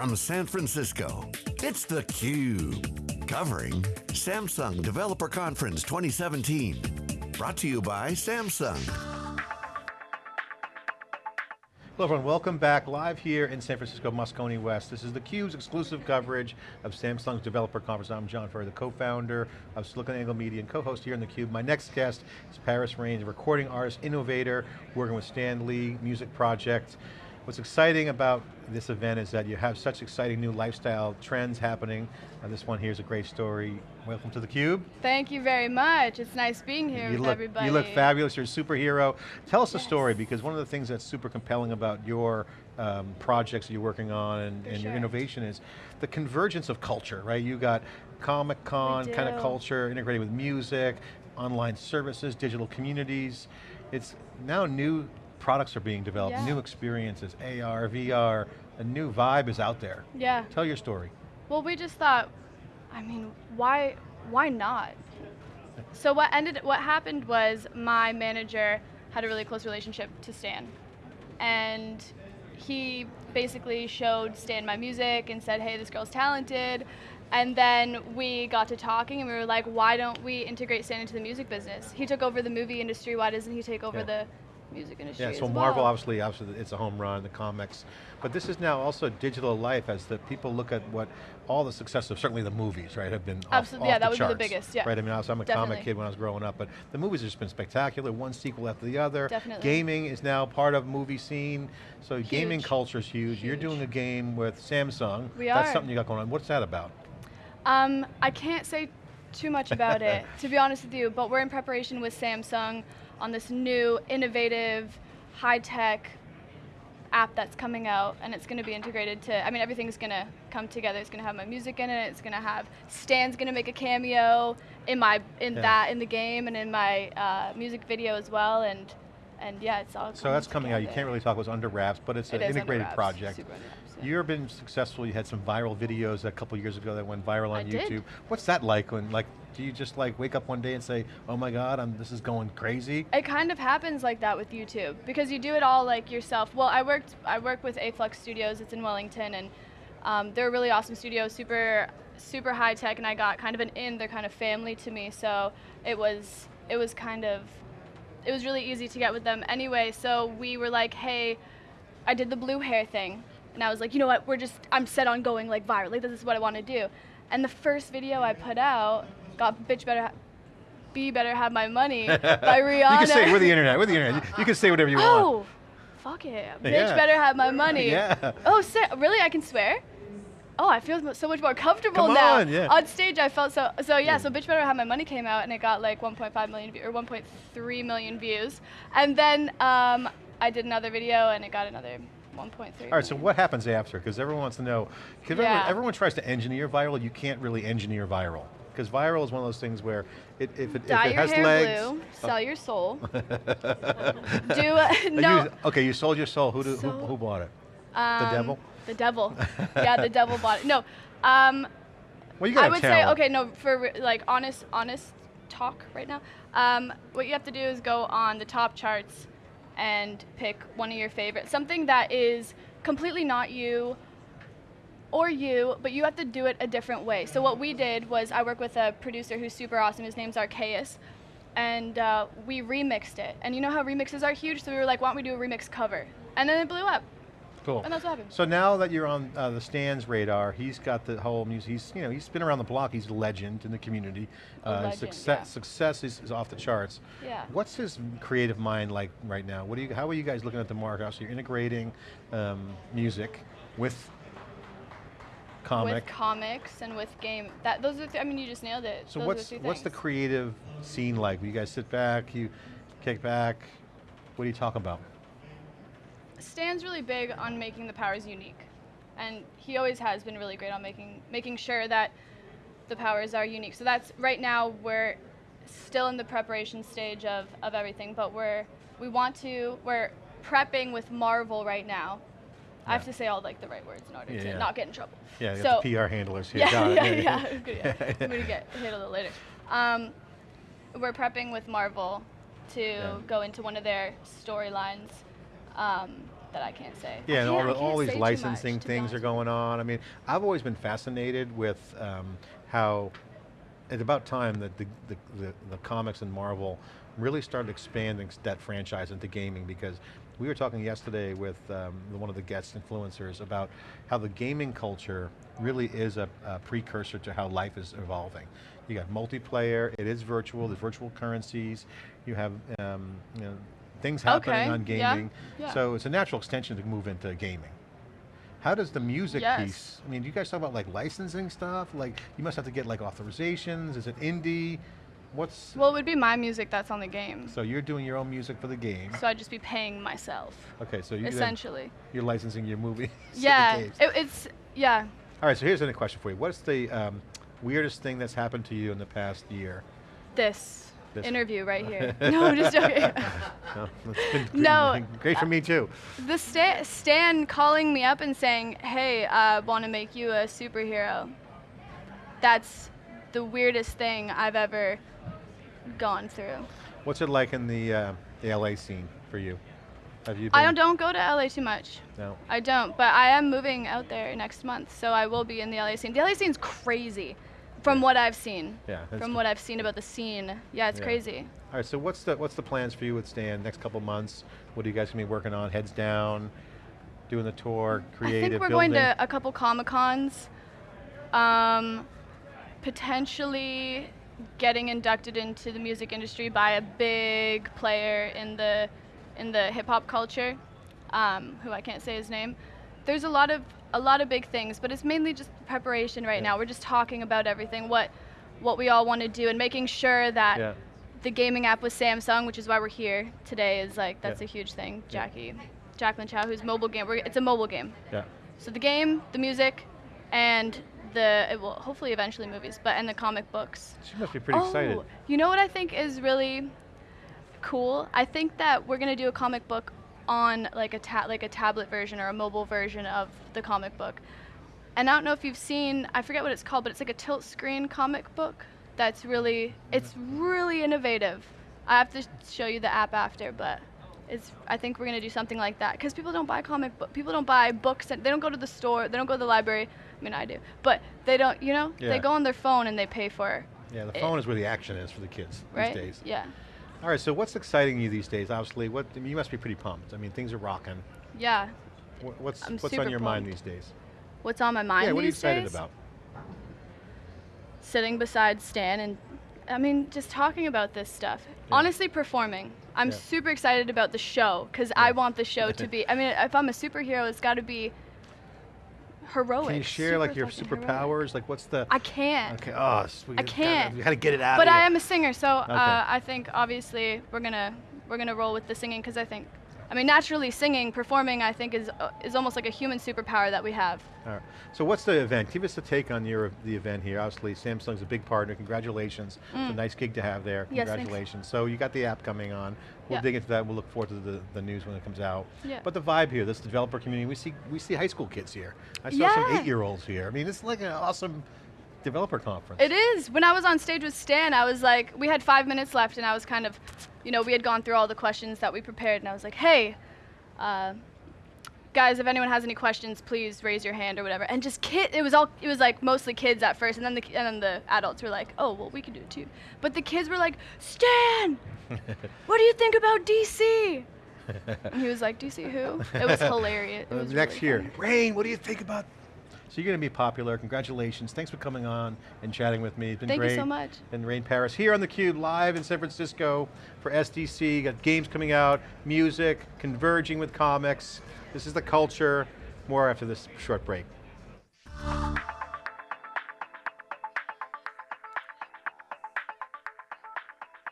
from San Francisco, it's theCUBE. Covering Samsung Developer Conference 2017. Brought to you by Samsung. Hello everyone, welcome back live here in San Francisco, Moscone West. This is theCUBE's exclusive coverage of Samsung's Developer Conference. I'm John Furrier, the co-founder of SiliconANGLE Media and co-host here in theCUBE. My next guest is Paris Raines, recording artist, innovator, working with Stan Lee Music Project. What's exciting about this event is that you have such exciting new lifestyle trends happening. This one here is a great story. Welcome to theCUBE. Thank you very much. It's nice being here you with look, everybody. You look fabulous, you're a superhero. Tell us yes. the story, because one of the things that's super compelling about your um, projects that you're working on and, and sure. your innovation is the convergence of culture, right? You got Comic-Con kind of culture, integrated with music, online services, digital communities. It's now new products are being developed, yeah. new experiences, AR, VR, a new vibe is out there. Yeah. Tell your story. Well, we just thought, I mean, why, why not? So what ended, what happened was my manager had a really close relationship to Stan. And he basically showed Stan my music and said, hey, this girl's talented. And then we got to talking and we were like, why don't we integrate Stan into the music business? He took over the movie industry, why doesn't he take over yeah. the music industry Yeah, so Marvel, well. obviously, obviously, it's a home run, the comics. But this is now also digital life as the people look at what all the success of certainly the movies, right, have been Absolutely, off yeah, the that would charts, be the biggest, yeah. Right, I mean, I was, I'm a Definitely. comic kid when I was growing up, but the movies have just been spectacular, one sequel after the other. Definitely. Gaming is now part of movie scene, so Huge. gaming culture is huge. Huge. You're doing a game with Samsung. We That's are. something you got going on. What's that about? Um, I can't say too much about it, to be honest with you, but we're in preparation with Samsung on this new, innovative, high-tech app that's coming out, and it's going to be integrated to, I mean, everything's going to come together. It's going to have my music in it, it's going to have, Stan's going to make a cameo in my, in Yeah. that, in the game, and in my uh, music video as well, and, and yeah, it's all So that's coming out, you can't really talk about what's under wraps, but it's It an integrated wraps, project. wraps, yeah. You've been successful, you had some viral videos a couple years ago that went viral on I YouTube. did. What's that like when, like, do you just like wake up one day and say, oh my God, I'm, this is going crazy? It kind of happens like that with YouTube because you do it all like yourself. Well, I worked I work with Aflux Studios. It's in Wellington, and um, they're a really awesome studio, super super high tech, and I got kind of an in. They're kind of family to me, so it was it was kind of it was really easy to get with them anyway. So we were like, hey, I did the blue hair thing, and I was like, you know what? We're just I'm set on going like viral. Like this is what I want to do. And the first video I put out got bitch better. Be better have my money by Rihanna. You can say, we're the internet, we're the internet. You can say whatever you want. Oh, fuck it. Bitch Yeah. better have my money. Yeah. Oh, really? I can swear? Oh, I feel so much more comfortable Come now. on, yeah. On stage, I felt so. So yeah, so bitch better have my money came out, and it got like 1.5 million view- or 1.3 million views, and then um, I did another video, and it got another 1.3. All right, so what happens after? Because everyone wants to know, because Yeah. everyone, everyone tries to engineer viral, you can't really engineer viral. Because viral is one of those things where it, if it, Dye if it your has hair legs. blue, sell your soul. Do Uh, a, no. you- okay, you sold your soul, who, do, So- who bought it? um, devil? The devil. yeah, the devil bought it. No. Um, Well, you got I would say okay, no, for like honest, honest talk right now. Um, what you have to do is go on the top charts and pick one of your favorites, something that is completely not you or you, but you have to do it a different way. So what we did was I work with a producer who's super awesome. His name's Arceus. And uh, we remixed it. And you know how remixes are huge? So we were like, why don't we do a remix cover? And then it blew up. Cool. And that's what happened. So now that you're on uh, the Stan's radar, he's got the whole music. He's you know he's been around the block. He's a legend in the community. A Uh, legend, success yeah. success is, is off the charts. Yeah. What's his creative mind like right now? What do you? How are you guys looking at the market? So you're integrating um, music with comic. With comics and with game. That those are. Th- I mean, you just nailed it. so those what's what's the creative scene like? You guys sit back, you kick back. What do you talk about? Stan's really big on making the powers unique, and he always has been really great on making making sure that the powers are unique. So that's right now we're still in the preparation stage of, of everything, but we're we want to we're prepping with Marvel right now. I have to say all like the right words in order to not get in trouble. Yeah, so, the PR handlers here. Yeah, yeah, yeah. Yeah. I'm gonna get hit a little later. Um, we're prepping with Marvel to go into one of their storylines. Um, that I can't say. Yeah, and all, the, all these licensing much, things are going on. I mean, I've always been fascinated with um, how it's about time that the, the, the, the comics and Marvel really started expanding that franchise into gaming because we were talking yesterday with um, one of the guest influencers about how the gaming culture really is a, a precursor to how life is evolving. You got multiplayer, it is virtual, there's virtual currencies, you have um, you know, things happening Okay, on yeah, gaming. yeah. So it's a natural extension to move into gaming. How does the music Yes. piece, I mean, do you guys talk about like licensing stuff? Like, you must have to get like authorizations, is it indie? What's, Well, it would be my music that's on the game. so you're doing your own music for the game. So I'd just be paying myself, Okay, so you essentially. you're licensing your movie. Yeah, it, it's, yeah. All right, so here's another question for you. What's the um, weirdest thing that's happened to you in the past year? This, This- interview right here. no, I'm just joking. No, great, No, great for me too. the Stan, Stan calling me up and saying, hey, I want to make you a superhero. That's the weirdest thing I've ever gone through. What's it like in the, uh, the LA scene for you? Have you? I don't, don't go to LA too much. No. I don't, but I am moving out there next month, so I will be in the LA scene. The LA scene's crazy, from what I've seen. Yeah, From what I've seen about the scene, yeah, it's Yeah. crazy. All right, so what's the what's the plans for you with Stan next couple months? What are you guys gonna be working on? Heads down, doing the tour, creative, I think we're building. going to a couple Comic Cons. Um, potentially getting inducted into the music industry by a big player in the in the hip hop culture, um, who I can't say his name. There's a lot of a lot of big things, but it's mainly just preparation right Yeah. now. We're just talking about everything, what what we all want to do, and making sure that Yeah. the gaming app with Samsung, which is why we're here today, is like that's Yeah. a huge thing. Jackie, Jacqueline Chow, who's mobile game. We're, it's a mobile game. Yeah. So the game, the music, and the it will hopefully eventually movies, but and the comic books. She must be pretty oh, excited. Oh, You know what I think is really cool? I think that we're gonna do a comic book on like a ta- like a tablet version or a mobile version of the comic book. And I don't know if you've seen, I forget what it's called, but it's like a tilt screen comic book. That's really, it's really innovative. I have to show you the app after, but it's. I think we're gonna do something like that because people don't buy comic book. People don't buy books. And they don't go to the store. They don't go to the library. I mean, I do, but they don't. You know, Yeah. they go on their phone and they pay for. Yeah, the it, phone is where the action is for the kids right? these days. Yeah. All right, so what's exciting you these days? Obviously, what I mean, you must be pretty pumped. I mean, things are rocking. Yeah. What, what's I'm what's on your mind these days? What's on my mind yeah, what are you excited days? about? Sitting beside Stan and, I mean, just talking about this stuff. Yeah. Honestly, performing. I'm Yeah. super excited about the show because I want the show to be. I mean, if I'm a superhero, it's got to be heroic. Can you share like your fucking heroic. superpowers? Like, what's the? I can't. Okay. Oh, sweet. we I can't. We gotta get it out But I you. am a singer, so Okay. uh, I think obviously we're gonna we're gonna roll with the singing because I think, I mean, naturally singing, performing, I think is uh, is almost like a human superpower that we have. All right. So what's the event? Give us a take on your the event here. Obviously, Samsung's a big partner. Congratulations. It's a nice gig to have there. Mm. Yes. Congratulations. So you got the app coming on. We'll Yeah. dig into that. We'll look forward to the, the news when it comes out. Yeah. But the vibe here, this developer community, we see we see high school kids here. I saw some eight-year-olds here. I mean, it's like an awesome developer conference. It is. When I was on stage with Stan, I was like, we had five minutes left, and I was kind of, you know, we had gone through all the questions that we prepared, and I was like, hey, uh, guys, if anyone has any questions, please raise your hand or whatever. And just kid, it was all, it was like mostly kids at first, and then the and then the adults were like, oh, well, we can do it too. But the kids were like, Stan, what do you think about DC? And he was like, DC who? It was hilarious. It was next really year. funny. Rain, what do you think about? So you're going to be popular. Congratulations. Thanks for coming on and chatting with me. It's been Thank you so much. And Rain Paris here on theCUBE, live in San Francisco for SDC. Got games coming out, music, converging with comics. This is the culture. More after this short break.